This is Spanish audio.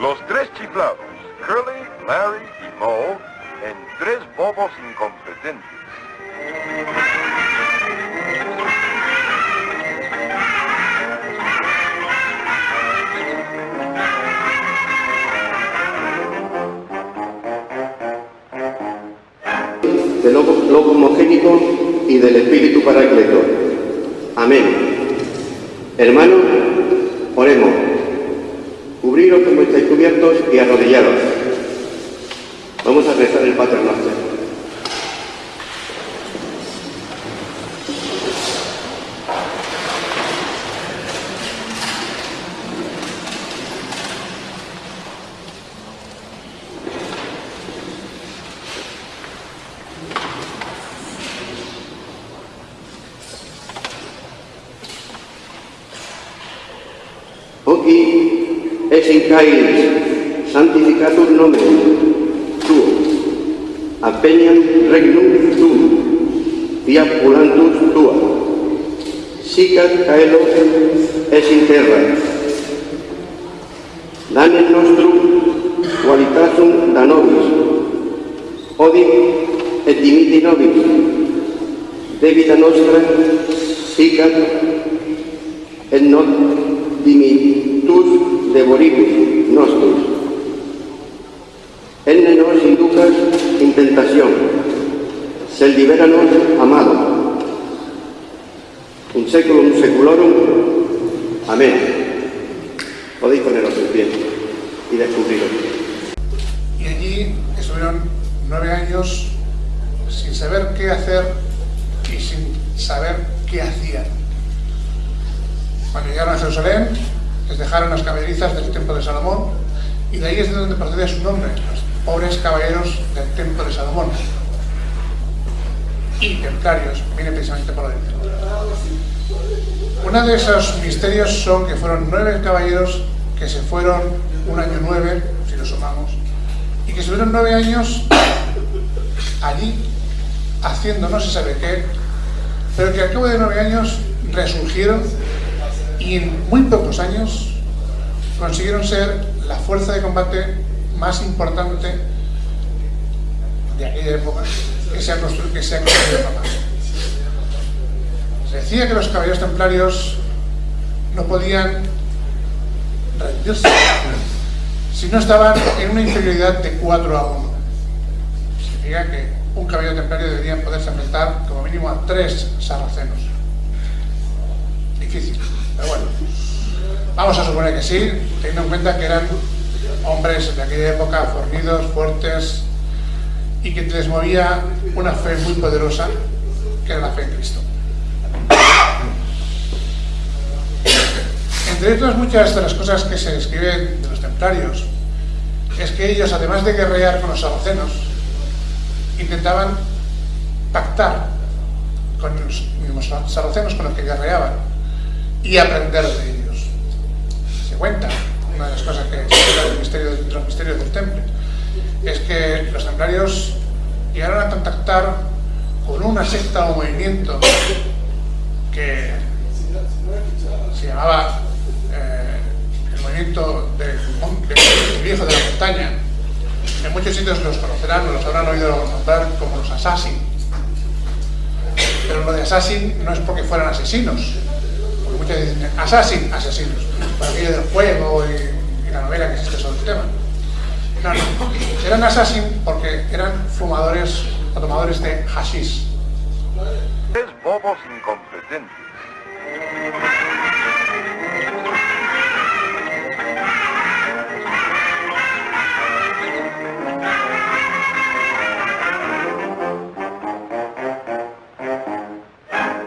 Los tres chiflados, Curly, Larry y Moe, en tres bobos incompetentes. Del Lobo homogénico y del Espíritu Paracleto. Amén. Hermanos, oremos. Cubriros como estáis cubiertos y arrodillados. Vamos a rezar el Pater Noster. y es en santificatur nomen tuo. Apeniam regnum tuum via pulantus tua. Sicat caelos es in terra. Danem nostrum qualitasum da nobis. Odim et dimiti nobis. Debita nostra sicat et non dimiti devoribus nostros. Enne nos inducas in tentación, sed liberanos amado. Un seculum seculorum. Amén. Podéis poneros en pie y descubriros. Y allí estuvieron nueve años sin saber qué hacer y sin saber qué hacían. Cuando llegaron a Jerusalén, les dejaron las caballerizas del templo de Salomón y de ahí es de donde procede su nombre, los pobres caballeros del templo de Salomón. Y templarios, viene precisamente por ahí. Uno de esos misterios son que fueron nueve caballeros que se fueron un año nueve, si lo sumamos, y que estuvieron nueve años allí haciendo no se sabe qué, pero que al cabo de nueve años resurgieron y en muy pocos años consiguieron ser la fuerza de combate más importante de aquella época que se ha construido, que se jamás. Se decía que los caballeros templarios no podían rendirse si no estaban en una inferioridad de 4 a 1. Significa que un caballero templario debería poderse enfrentar como mínimo a tres sarracenos. Difícil, pero bueno. Vamos a suponer que sí, teniendo en cuenta que eran hombres de aquella época fornidos, fuertes y que les movía una fe muy poderosa, que era la fe en Cristo. Entre otras muchas de las cosas que se escriben de los templarios, es que ellos, además de guerrear con los sarracenos, intentaban pactar con los mismos sarracenos con los que guerreaban y aprender de ellos. Se cuenta, una de las cosas que se del misterio, de los misterios del temple, es que los templarios llegaron a contactar con una secta o movimiento que se llamaba eh, el movimiento del de, viejo de la montaña. En muchos sitios los conocerán los habrán oído nombrar como los assassin. Pero lo de assassin no es porque fueran asesinos, muchos dicen assassin, asesinos, por aquello del juego y, la novela que existe sobre el tema. No, no. Eran assassin porque eran fumadores o tomadores de hashish. Tres bobos incompetentes.